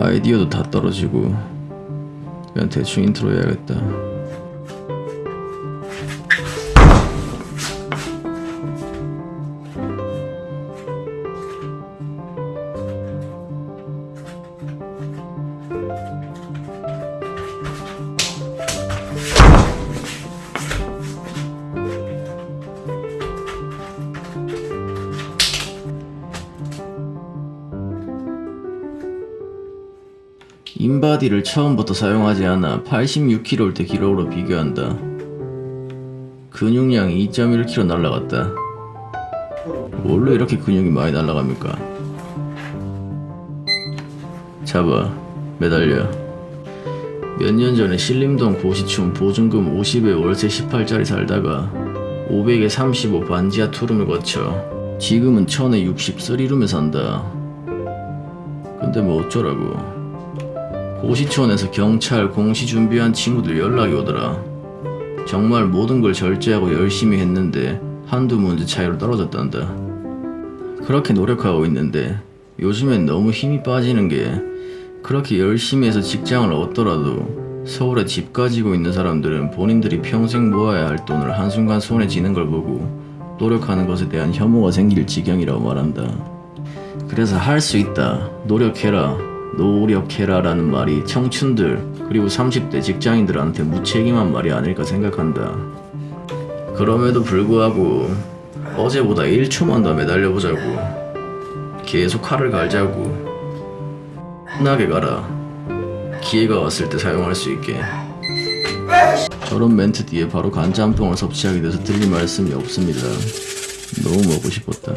아이디어도 다 떨어지고 그냥 대충 인트로 해야겠다 인바디를 처음부터 사용하지 않아 86kg일 때 기록으로 비교한다. 근육량이 2.1kg 날라갔다. 뭘로 이렇게 근육이 많이 날라갑니까? 잡아, 매달려. 몇 년 전에 신림동 고시촌 보증금 50에 월세 18짜리 살다가 500에 35 반지하 투룸을 거쳐 지금은 1000에 60 쓰리룸에 산다. 근데 뭐 어쩌라고. 고시촌에서 경찰 공시 준비한 친구들 연락이 오더라. 정말 모든 걸 절제하고 열심히 했는데 한두 문제 차이로 떨어졌단다. 그렇게 노력하고 있는데 요즘엔 너무 힘이 빠지는 게 그렇게 열심히 해서 직장을 얻더라도 서울에 집 가지고 있는 사람들은 본인들이 평생 모아야 할 돈을 한순간 손에 쥐는 걸 보고 노력하는 것에 대한 혐오가 생길 지경이라고 말한다. 그래서 할 수 있다. 노력해라. 노력해라라는 말이 청춘들 그리고 30대 직장인들한테 무책임한 말이 아닐까 생각한다. 그럼에도 불구하고 어제보다 1초만 더 매달려보자고. 계속 칼을 갈자고. 흔하게 가라. 기회가 왔을 때 사용할 수 있게. 저런 멘트 뒤에 바로 간짬뽕을 섭취하게 돼서 드릴 말씀이 없습니다. 너무 먹고 싶었다.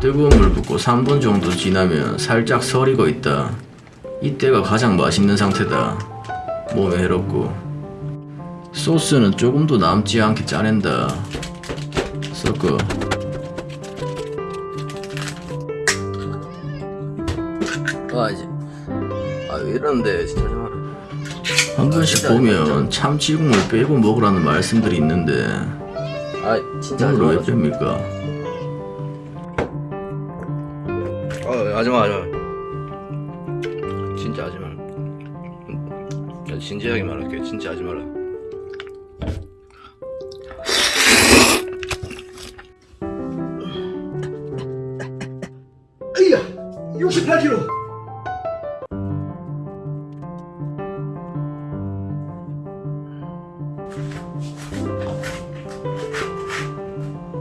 뜨거운 물 붓고 3분 정도 지나면 살짝 서리고 있다. 이때가 가장 맛있는 상태다. 몸에 해롭고. 소스는 조금도 남지 않게 짜낸다. 섞어. 아 이제 아왜 이러는데 진짜. 한 번씩 보면 참치국물 빼고 먹으라는 말씀들이 있는데 아 진짜 오늘 왜 뺍니까? 하지마 하지마. 진짜 하지 마라 나 진지하게 말할게 진짜 하지 마라 에이야 68kg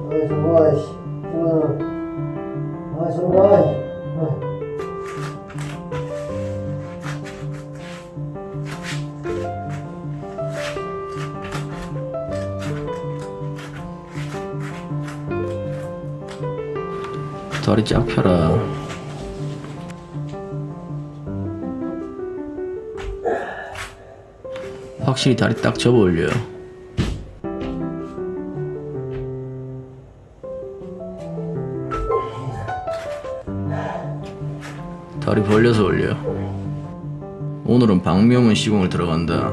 아 정말 다리 쫙 펴라. 확실히 다리 딱 접어 올려. 다리 벌려서 올려. 오늘은 박명훈 시공을 들어간다.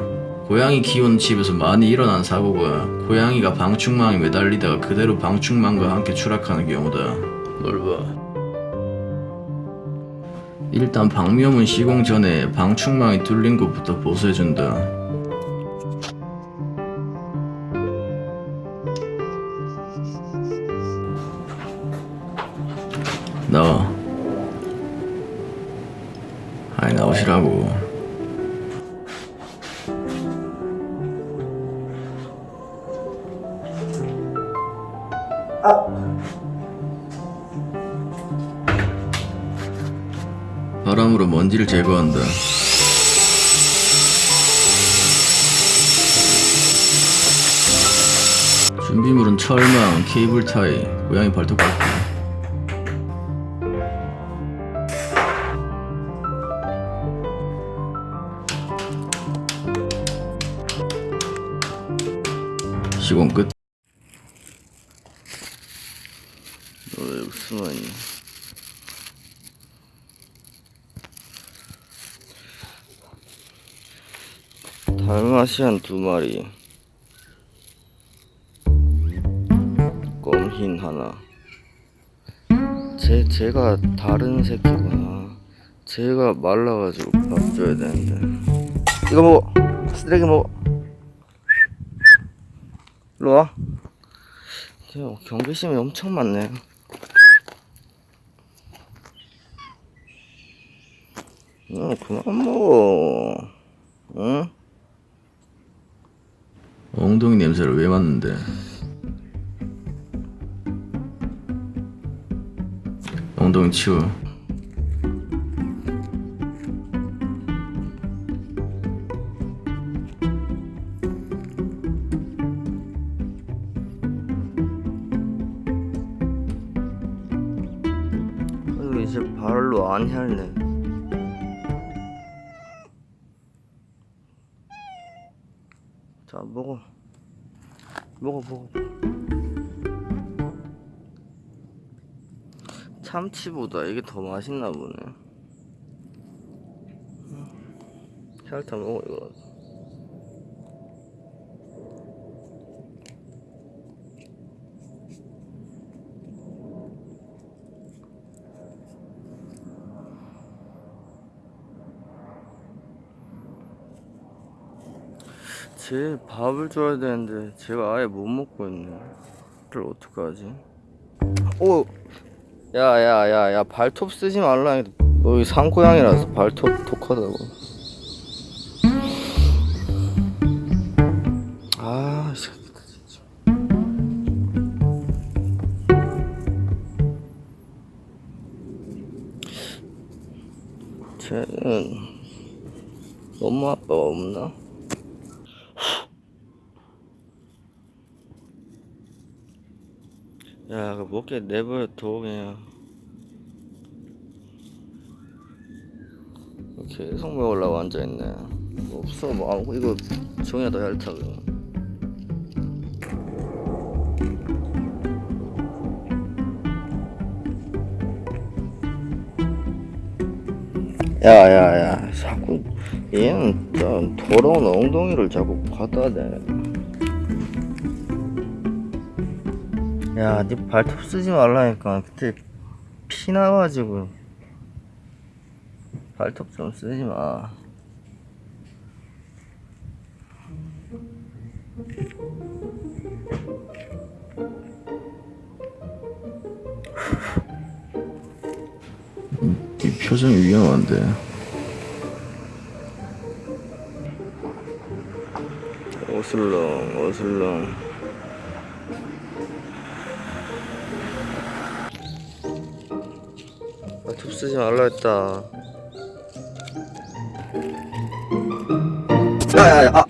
고양이 키우는 집에서 많이 일어난 사고가 고양이가 방충망에 매달리다가 그대로 방충망과 함께 추락하는 경우다. 뭘 봐. 일단 방묘문 시공 전에 방충망이 뚫린 곳부터 보수해준다. 나와. 아니 나오시라고. 바람으로 먼지를 제거한다. 준비물은 철망, 케이블 타이, 고양이 발톱 깎기. 시공 끝. 너왜 여기 숨어있니? 달마시안 두 마리. 껌흰 하나. 제, 제가 다른 새끼구나. 제가 말라가지고 밥 줘야 되는데. 이거 먹어. 쓰레기 먹어. 일로 와. 야, 경계심이 엄청 많네. 어 그만 먹어 엉덩이 냄새를 왜 맡는데? 엉덩이 치워. 이제 발로 안 할래 자 먹어. 먹어 먹어. 참치보다 이게 더 맛있나 보네. 혈타 먹어 이거 제 밥을 줘야 되는데 제가 아예 못 먹고 있네. 그걸 어떡하지? 오, 야야야야 발톱 쓰지 말라. 했- 여기 산고양이라서 발톱 독하다고. 아, 이 새끼들 진짜. 쟤는 엄마 아빠가 없나? 야, 그 먹게 내버려 둬 그냥. 계속 먹으려고 앉아 있네. 없어, 뭐 아무 이거 종이다 얇다 그냥. 야야야, 자꾸 얘는 좀 더러운 엉덩이를 자꾸 갖다 대. 야, 네 발톱 쓰지 말라니까. 그때 피 나가지고 발톱 좀 쓰지 마. 이 표정이 위험한데. 어슬렁, 어슬렁. 쓰지 말라 했다. 야야야, 아.